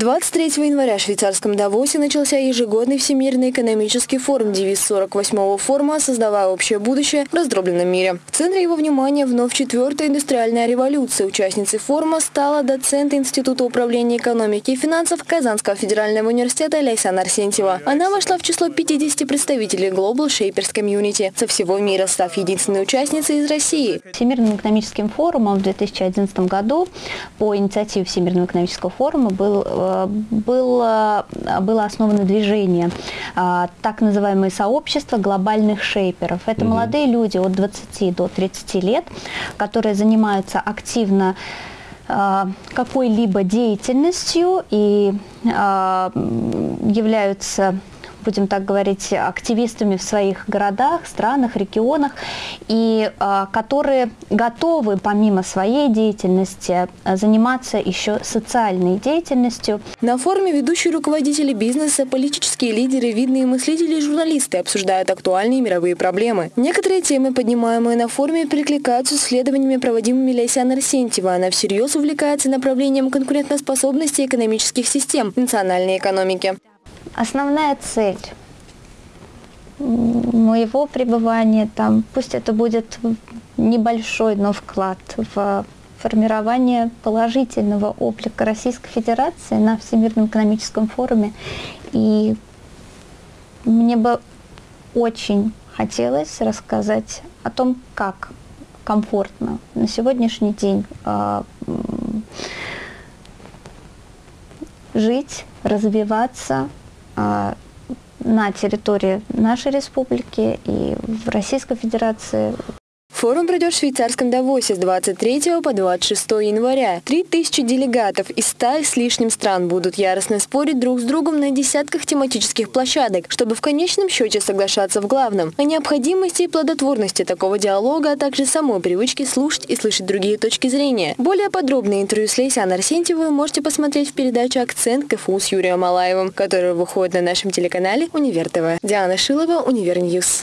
23 января в швейцарском Давосе начался ежегодный Всемирный экономический форум, девиз 48-го форума «Создавая общее будущее в раздробленном мире». В центре его внимания вновь четвертая индустриальная революция. Участницей форума стала доцент Института управления экономики и финансов Казанского федерального университета Лейсан Арсентьева. Она вошла в число 50 представителей Global Shapers Community со всего мира, став единственной участницей из России. Всемирным экономическим форумом в 2011 году по инициативе Всемирного экономического форума был было, было основано движение, а, так называемое сообщество глобальных шейперов. Это угу. молодые люди от 20 до 30 лет, которые занимаются активно а, какой-либо деятельностью и а, являются будем так говорить, активистами в своих городах, странах, регионах, и а, которые готовы помимо своей деятельности а, заниматься еще социальной деятельностью. На форуме ведущие руководители бизнеса, политические лидеры, видные мыслители и журналисты обсуждают актуальные мировые проблемы. Некоторые темы, поднимаемые на форуме, перекликаются с исследованиями, проводимыми Лейсян Арсентьева. Она всерьез увлекается направлением конкурентоспособности экономических систем национальной экономики. Основная цель моего пребывания там, пусть это будет небольшой, но вклад в формирование положительного облика Российской Федерации на Всемирном экономическом форуме. И мне бы очень хотелось рассказать о том, как комфортно на сегодняшний день э, жить, развиваться, на территории нашей республики и в Российской Федерации Форум пройдет в швейцарском Давосе с 23 по 26 января. 3000 делегатов из 100 с лишним стран будут яростно спорить друг с другом на десятках тематических площадок, чтобы в конечном счете соглашаться в главном – о необходимости и плодотворности такого диалога, а также самой привычки слушать и слышать другие точки зрения. Более подробное интервью с Лейсян Арсентьевой вы можете посмотреть в передаче «Акцент КФУ» с Юрием Малаевым, которая выходит на нашем телеканале «Универ ТВ». Диана Шилова, Univer News.